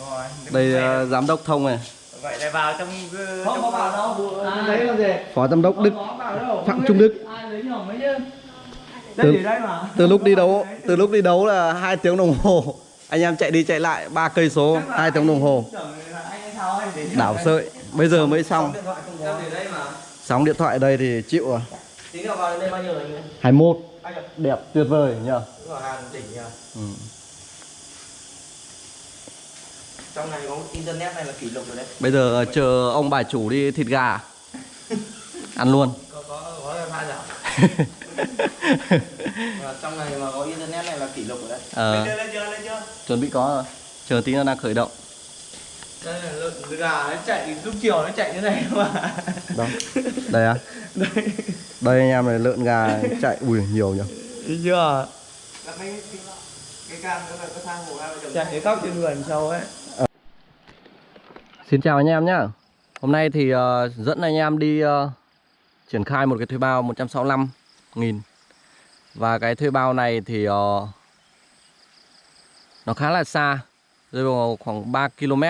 Rồi. Đây ờ, giám đốc thông này, vậy lại vào trong ờ, Không trong- có bảo đâu. À, Đấy làm gì? phó giám đốc Đức Không có bảo đâu. Phạm Trung Đức. Ai lấy nhỏ mấy chứ? Từ- từ lúc đi đấu từ lúc đi đấu là hai tiếng đồng hồ anh em chạy đi chạy lại ba cây số hai tiếng đồng hồ là đảo sợi bây giờ mới xong sóng điện thoại ở đây thì chịu rồi Tí nữa vào đến đây bao nhiêu rồi anh? 21 Anh ạ. đẹp tuyệt vời nhờ. ừ. Trong này có internet này là kỷ lục rồi đấy. bây giờ ờ, chờ ông bà chủ đi thịt gà ăn luôn Có có có wifi giảm. Và trong này mà có internet này là kỷ lục rồi đấy. Ờ. Lên chưa lên chưa chuẩn bị có rồi chờ tí nó đang khởi động Đây là lợn gà nó chạy lúc chiều nó chạy như này mà. đâu đây à Đây. đây anh em này lợn gà chạy ui nhiều nhỉ Thấy chưa? Cái cái cam đó là có thang hồ chồng. Chạy cái góc trên vườn sâu ấy. Xin chào anh em nhé Hôm nay thì uh, dẫn anh em đi uh, triển khai một cái thuê bao 165 nghìn. Và cái thuê bao này thì uh, nó khá là xa Rơi vào khoảng 3 km.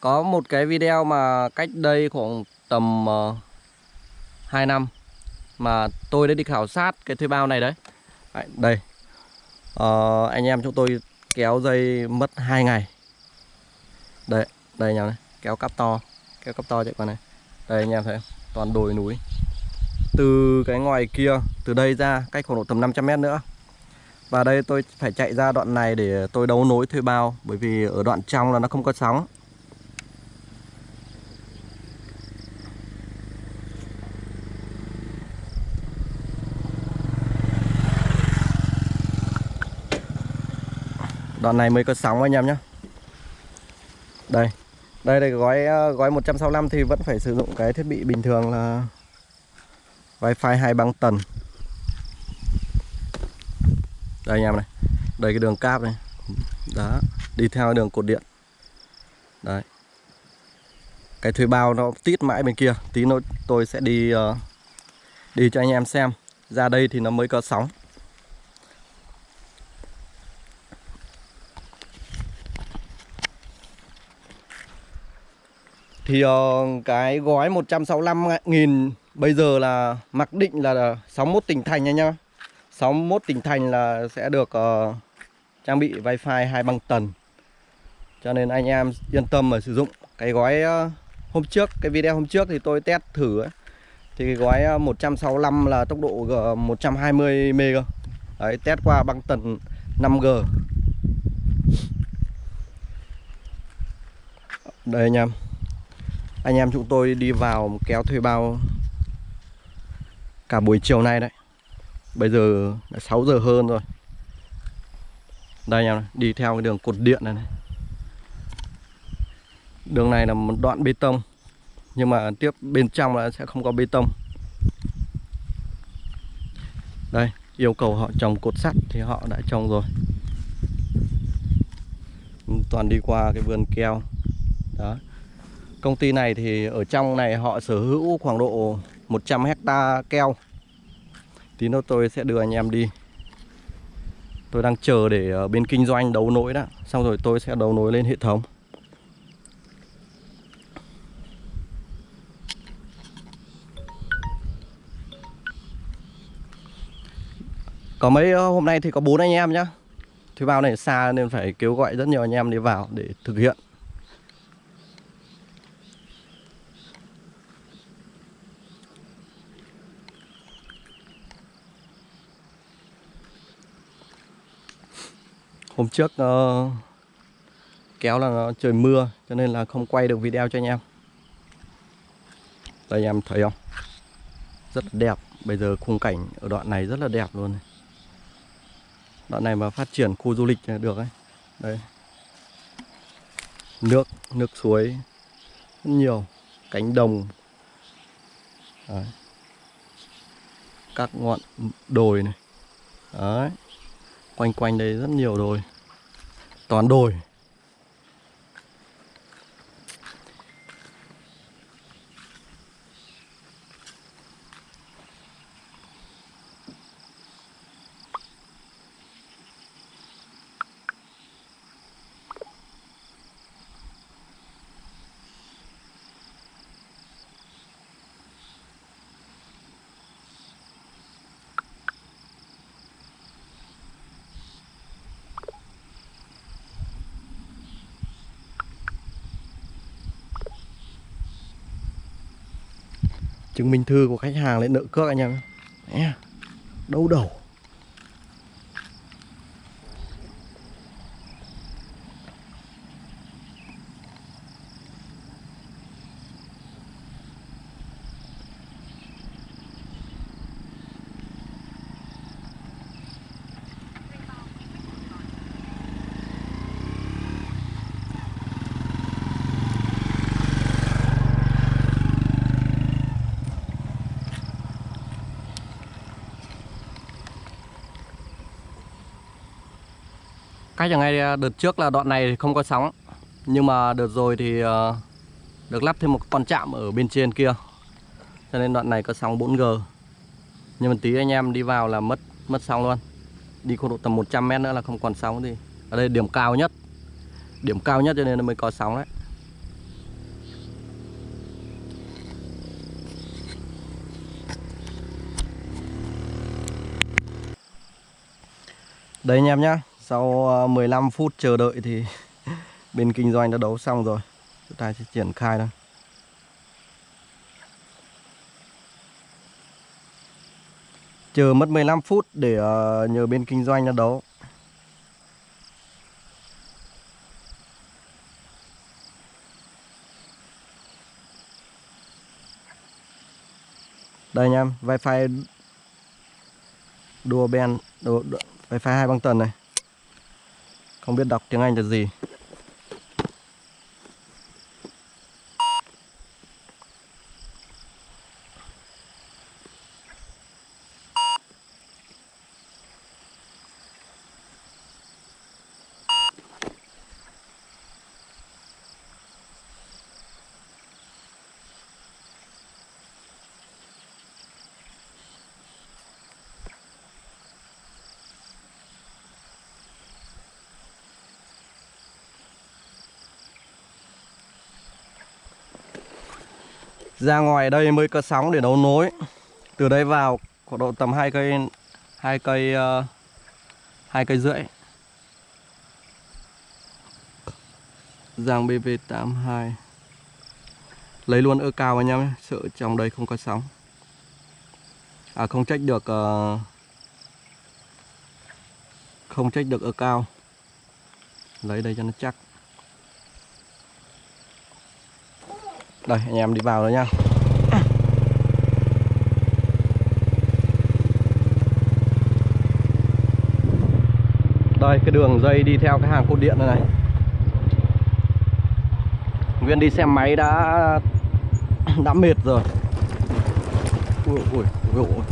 Có một cái video mà cách đây khoảng tầm uh, 2 năm Mà tôi đã đi khảo sát cái thuê bao này đấy. Đấy, Đây. Uh, Anh em chúng tôi kéo dây mất 2 ngày. Đây, đây anh em này kéo cáp to. Kéo cáp to chạy qua này. Đây, anh em thấy không? Toàn đồi núi. Từ cái ngoài kia, từ đây ra, cách khoảng độ tầm 500 mét nữa. Và đây tôi phải chạy ra đoạn này để tôi đấu nối thuê bao, bởi vì ở đoạn trong là nó không có sóng. Đoạn này mới có sóng, anh em nhé. Đây đây đây gói ờ, gói 165 thì vẫn phải sử dụng cái thiết bị bình thường là wifi hai băng tần. Đây anh em này đây cái đường cáp này. Đó đi theo đường cột điện. Đấy. Cái thuê bao nó tít mãi bên kia tí nữa tôi sẽ đi uh, đi cho anh em xem. Ra đây thì nó mới có sóng. Thì uh, cái gói 165 nghìn bây giờ là mặc định là 61 tỉnh thành nha nhá. 61 tỉnh thành là sẽ được uh, trang bị wifi hai băng tần. Cho nên anh em yên tâm mà sử dụng. Cái gói uh, hôm trước, cái video hôm trước thì tôi test thử ấy. Thì cái gói 165 là tốc độ G 120 MB. Đấy, test qua băng tần 5G. Đây anh em anh em chúng tôi đi vào kéo thuê bao cả buổi chiều nay đấy. Bây giờ là 6 giờ hơn rồi. Đây anh em này, đi theo cái đường cột điện này, này. Đường này là một đoạn bê tông nhưng mà tiếp bên trong là sẽ không có bê tông. Đây yêu cầu họ trồng cột sắt thì họ đã trồng rồi. Toàn đi qua cái vườn keo. Đó. Công ty này thì ở trong này họ sở hữu khoảng độ 100 hecta keo. Tí nữa tôi sẽ đưa anh em đi. Tôi đang chờ để ở bên kinh doanh đấu nối đó Xong rồi tôi sẽ đấu nối lên hệ thống. Có mấy ờ, hôm nay thì có bốn anh em nhá. Thì bao này xa nên phải kêu gọi rất nhiều anh em đi vào để thực hiện. Hôm trước uh, kéo là trời mưa cho nên là không quay được video cho anh em. Đây anh em thấy không? Rất là đẹp. Bây giờ khung cảnh ở đoạn này rất là đẹp luôn này. Đoạn này mà phát triển khu du lịch được ấy. Đây. Nước, nước suối rất nhiều, cánh đồng. Đấy. Các ngọn đồi này. Đấy quanh quanh đây rất nhiều đồi. Toàn đồi. Chứng minh thư của khách hàng lên nợ cước anh em nhé, đâu đầu. Chẳng ngay ờ, đợt trước là đoạn này không có sóng. Nhưng mà đợt rồi thì ờ, được lắp thêm một con chạm ở bên trên kia. Cho nên đoạn này có sóng 4G nhưng mà tí anh em đi vào là mất mất sóng luôn. Đi khoảng độ tầm 100 mét nữa là không còn sóng gì. Ở đây điểm cao nhất. Điểm cao nhất cho nên nó mới có sóng đấy. Đây anh em nhá. Sau ờ, 15 phút chờ đợi thì Bên kinh doanh đã đấu xong rồi. Chúng ta sẽ triển khai thôi. Chờ mất 15 phút để ờ, nhờ bên kinh doanh đã đấu. Đây anh em wifi Đua ben đua, đua, hai băng tần này. Không biết đọc tiếng Anh là gì. Ra ngoài đây mới có sóng để đấu nối. Từ đây vào, khoảng độ tầm hai cây hai cây ờ, hai cây rưỡi. Giang BV82 lấy luôn ơ cao anh em sợ trong đây không có sóng. À không trách được ờ, không trách được ơ cao. Lấy đây cho nó chắc. Đây anh em đi vào rồi nha. Đây cái đường dây đi theo cái hàng cột điện này này. Nguyên đi xe máy đã đã mệt rồi. Ui, ui, ui, ui.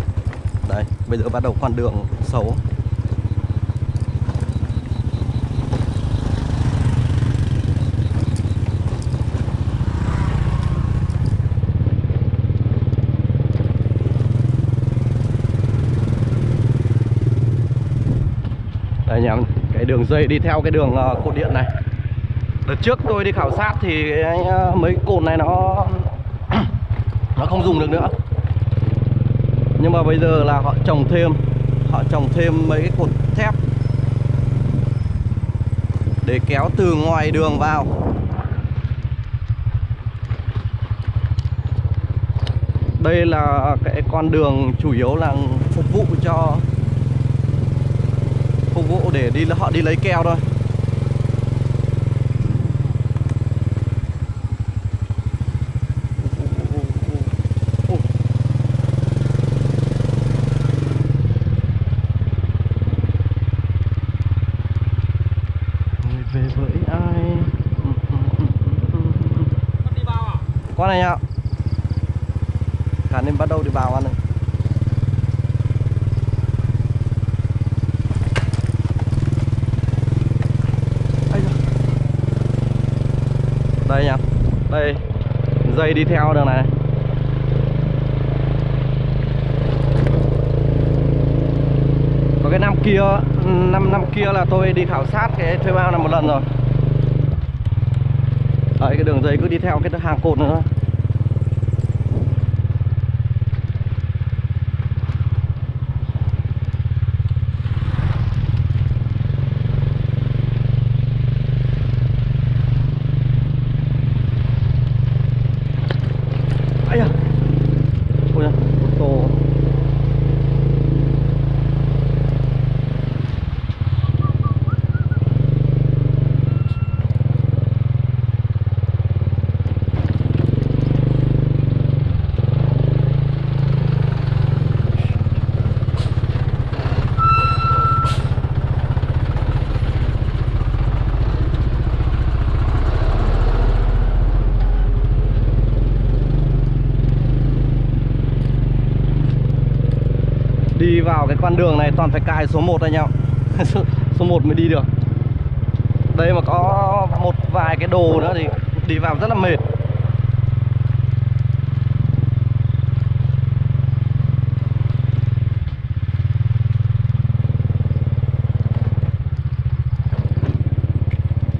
Đây bây giờ bắt đầu con đường xấu. Anh em cái đường dây đi theo cái đường ờ, cột điện này. Đợt trước tôi đi khảo sát thì ờ, mấy cột này nó nó không dùng được nữa. Nhưng mà bây giờ là họ trồng thêm, Họ trồng thêm mấy cái cột thép Để kéo từ ngoài đường vào. Đây là cái con đường chủ yếu là phục vụ cho vụ để đi họ đi lấy keo thôi Người về với ai con này ạ cả nên bắt đầu đi vào ăn này Ây da. đây nha đây dây đi theo đường này, có cái năm kia năm năm kia là tôi đi khảo sát cái thuê bao này một lần rồi. Đấy cái đường dây cứ đi theo cái hàng cột nữa thôi Ây da. vào cái con đường này toàn phải cài số 1 anh em số 1 mới đi được. Đây mà có một vài cái đồ nữa thì đi vào rất là mệt.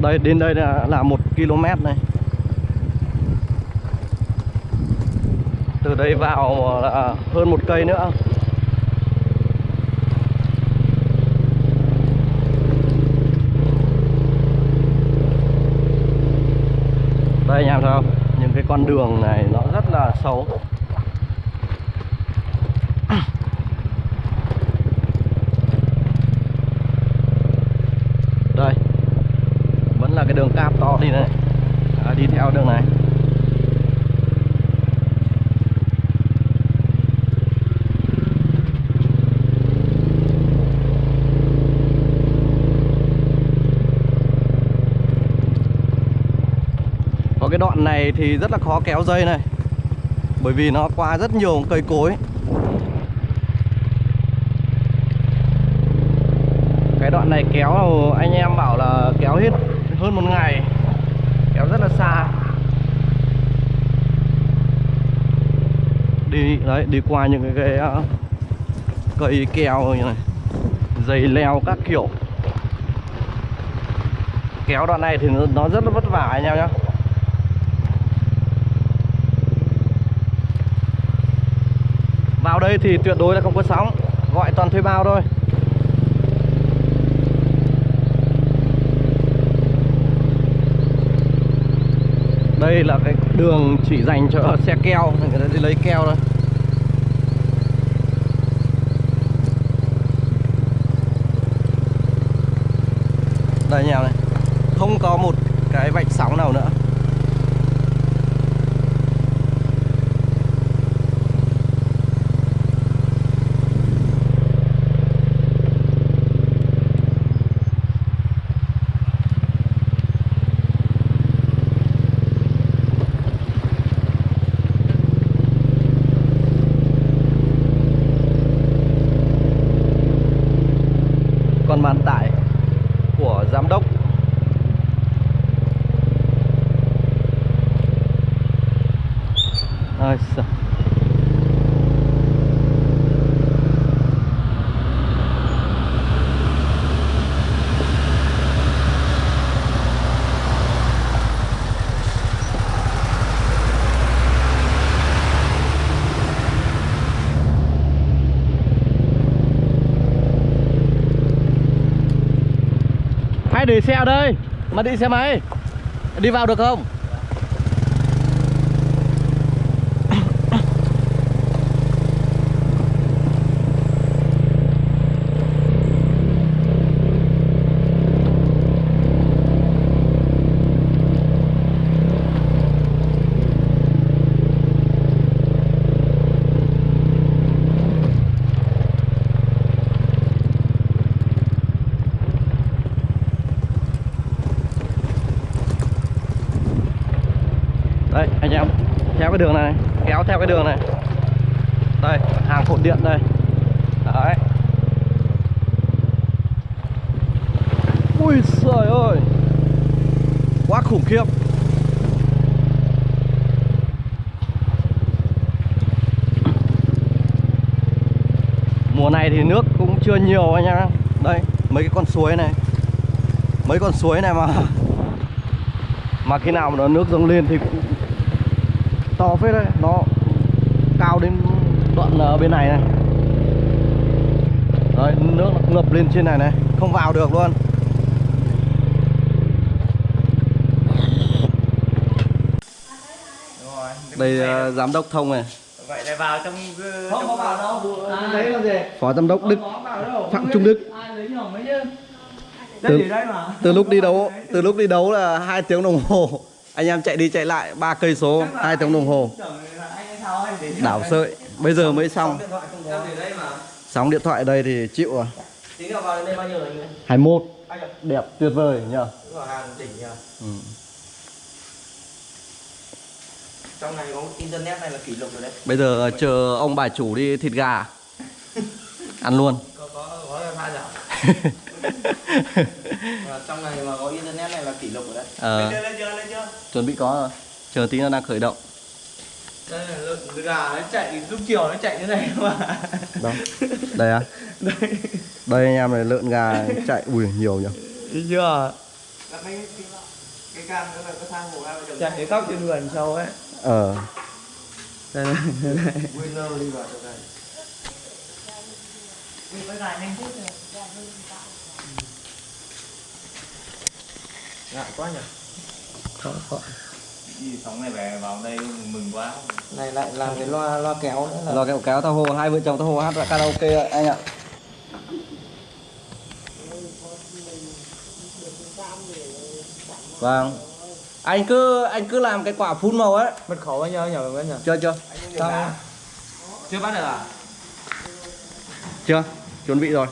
Đây, đến đây là là một km này. Từ đây vào là hơn một cây nữa. Đây anh em thấy không? Những cái con đường này nó rất là xấu đây vẫn là cái đường cáp to đi này à, đi theo đường này Có cái đoạn này thì rất là khó kéo dây này. Bởi vì nó qua rất nhiều cây cối. Cái đoạn này kéo anh em bảo là kéo hết hơn một ngày. Kéo rất là xa. Đi đấy đi qua những cái, cái uh, cây keo như này. Dây leo các kiểu. Kéo đoạn này thì nó rất là vất vả anh em nhé Vào đây thì tuyệt đối là không có sóng. Gọi toàn thuê bao thôi. Đây là cái đường chỉ dành cho xe keo, Người ta đi lấy keo thôi. Đây nhà này. Không có một cái vạch sóng nào nữa con bán tải của giám đốc Ôi giời. Hay để xe ở đây. Mà đi xe máy. Đi vào được không Đây anh em theo cái đường này, Kéo theo cái đường này. Đây, hàng cột điện đây. Đấy. Ui trời ơi. Quá khủng khiếp. Mùa này thì nước cũng chưa nhiều anh em Đây, mấy cái con suối này. Mấy con suối này mà Mà khi nào mà nó nước dâng lên thì cũng to phết đấy. Nó cao đến đoạn ở bên này này. Đấy nước nó ngập lên trên này này. Không vào được luôn. Đúng rồi. đây ờ, giám đốc thông này. Vậy lại vào trong ờ, Không có vào đâu Ai lấy làm gì? Phó giám đốc đức Không có vào đâu. Phạm Trung Đức. Từ- từ lúc đi đấu từ lúc đi đấu là hai tiếng đồng hồ anh em chạy đi chạy lại ba cây số hai tiếng đồng hồ. đảo sợi bây giờ mới xong. sóng điện thoại đây thì chịu rồi. Tí nào vào đến đây bao nhiêu anh ấy 21 Anh ạ đẹp tuyệt vời nhờ. Ừ. Trong này có internet này là kỷ lục rồi đấy? Bây giờ chờ ông bà chủ đi thịt gà. Ăn luôn. Có có có pha trong này mà có internet này là kỷ lục rồi đấy? Ờ, lên chưa lên chưa chuẩn bị có rồi chờ tí nó đang khởi động. Đây là lợn gà nó chạy lúc chiều nó chạy như này mà đâu? Đây à? Đây. Anh em này lợn gà chạy ui nhiều nhỉ? Chưa? Mấy cái cái cam đó là có sang hồ chạy cái góc trên vườn sau ấy. Ờ. Đây này đây này. Winner đi vào chỗ này. Ngại quá nhỉ có. đi sóng này về vào đây mừng quá. Này lại làm cái loa loa kéo nữa là lo kẹo kéo tao hồ hai vợ chồng tao hồ hát karaoke anh ạ. Vâng. Anh cứ anh cứ làm cái quả phun màu ấy mật khẩu bao nhiêu nhỉ bao nhiêu chưa chưa. Sao? chưa bắt được à? Chưa. Chuẩn bị rồi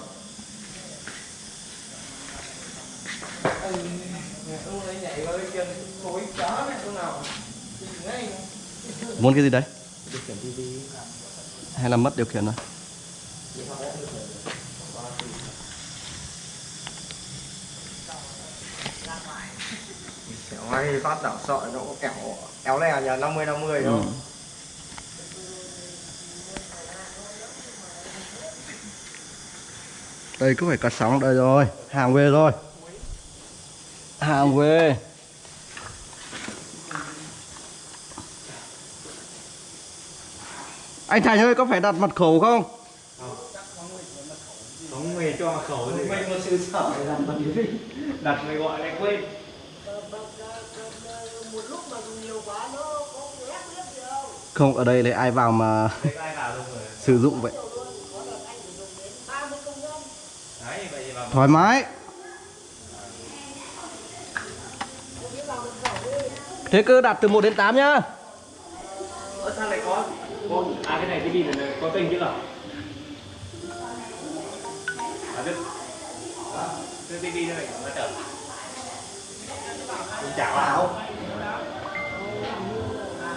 ông ấy nhảy vào cái chân khối chó này chỗ nào ngay muốn cái gì đấy? Hay là mất điều khiển rồi? Hay phát đảo sọi nó có kẹo kéo lè nhà 50 50 ừ. không? đây cứ phải cắt sóng? Đây rồi hàng về rồi. Hàng về anh Thành ơi có phải đặt mật khẩu không? Không. Nghề cho mật khẩu thì mình sự sợ bằng cái gì đặt người gọi lại quên. Không ở đây lấy ai vào mà Thấy ai vào đâu rồi? sử dụng vậy? Thoải mái. Thế cứ đặt từ 1 đến 8 nhá có à cái này tivi này? Có kênh chứ nào? À biết. Cái tivi này nó chờ cũng chả vào.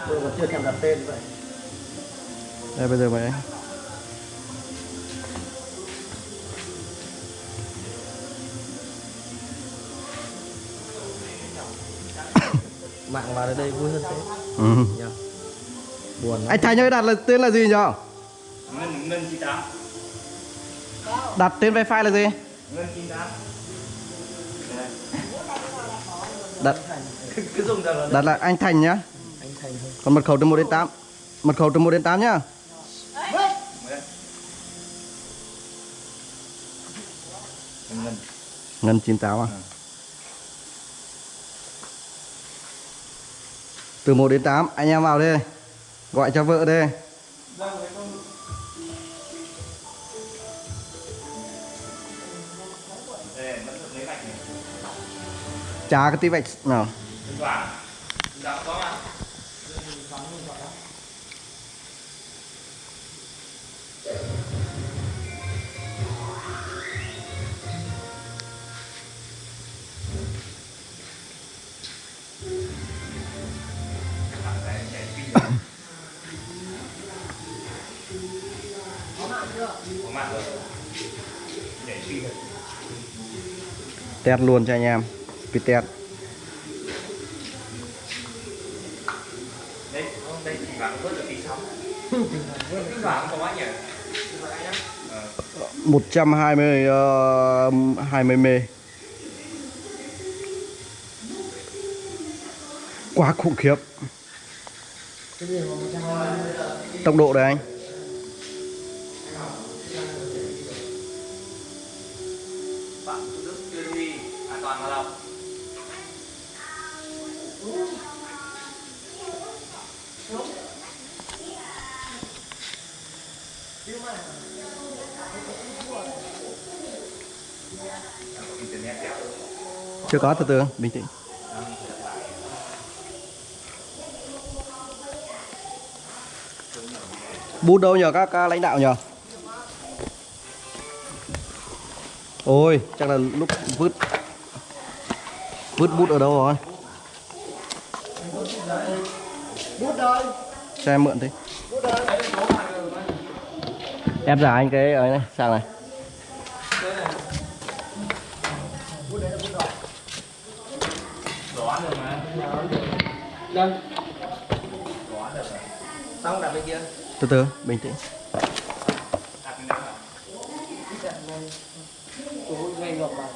Tôi còn chưa thèm đặt tên vậy. Đây bây giờ mày Mạng vào đây vui hơn thế. Ừ. Buồn lắm. Anh Thành ơi đặt là tên là gì nhỉ ngân ngân chín tám. Đặt tên wifi là gì? Ngân chín tám. Đặt. Cứ, dùng là đặt là anh Thành nhá. Anh Thành thôi. Còn mật khẩu từ 1 đến 8 mật khẩu từ 1 đến 8 nhá. Ngân. Ngân 98 à? Từ 1 đến 8 anh em vào đi gọi cho vợ đi. Đây trả cái tí vạch nào có rồi nhảy test luôn cho anh em cái test. Đây đây chỉ vàng vớt được tí sóng. Cái vàng có quá nhỉ Ờ. 120 uh, 20 mê. Quá khủng khiếp. Tốc độ đây anh chưa có từ từ. Bình tĩnh. Bút đâu nhờ? Các, các lãnh đạo nhờ? Ôi chắc là lúc vứt vứt bút ở đâu rồi? Bút đây cho em mượn thế ép giả anh cái ấy này sang này. Đây Xong đặt bên kia. từ từ bình tĩnh Đặt bên đó. tôi ngay ngược vào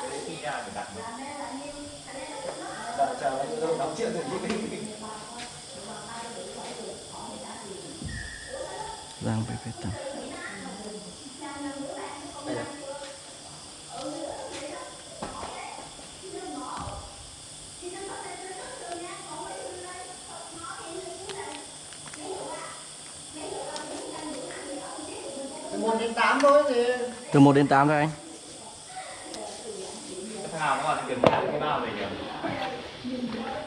Cái đấy khi ra phải đặt mà. Đợi chờ anh đóng chuyện rồi chứ giang phải phải tầm một đến tám thôi thì từ 1 đến 8 thôi anh.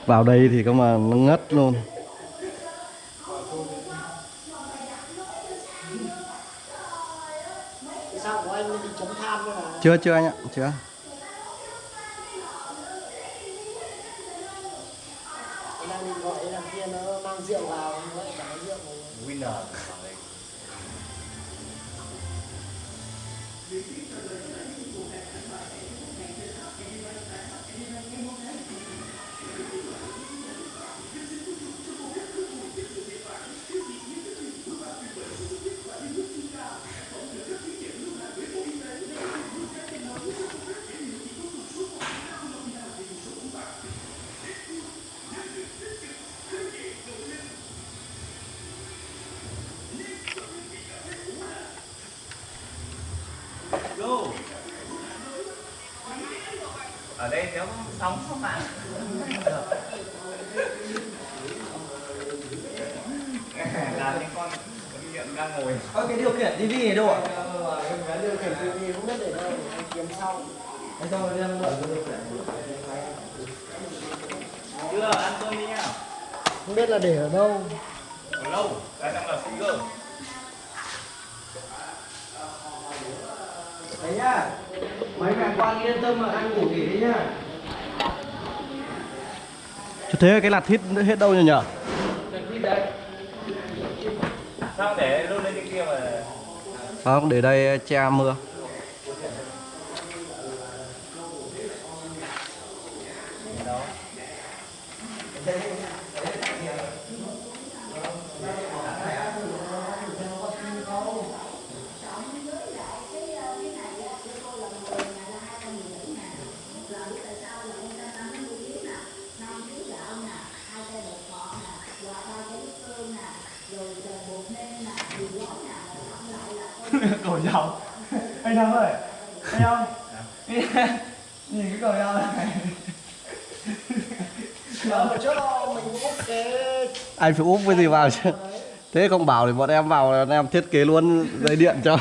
Vào đây thì có mà nó ngất luôn. Là chưa chưa anh ạ chưa Go. Ở đây nếu sóng không bạn. là những con nghiện đang ngồi. Ơ cái điều khiển tivi này đâu ạ? Cái điều khiển tivi không biết để đâu, anh kiếm sau. Anh cái điều khiển. Chưa ăn cơm đi nhá. Không biết là để ở đâu. Còn lâu, cái đang là speaker. Đấy nhá. Mấy mẹ quan yên tâm mà ăn ngủ nghỉ đi nhá. Chứ thế cái lạt hít hết đâu nhỉ nhở Sao để luôn lên trên kia mà không để đây che mưa cổ dầu anh Thắng ơi anh không nhìn cái cổ dầu này Ờ, mà trước mình úp cái anh phải úp cái gì vào chứ? Thế không bảo thì bọn em vào bọn em thiết kế luôn dây điện cho.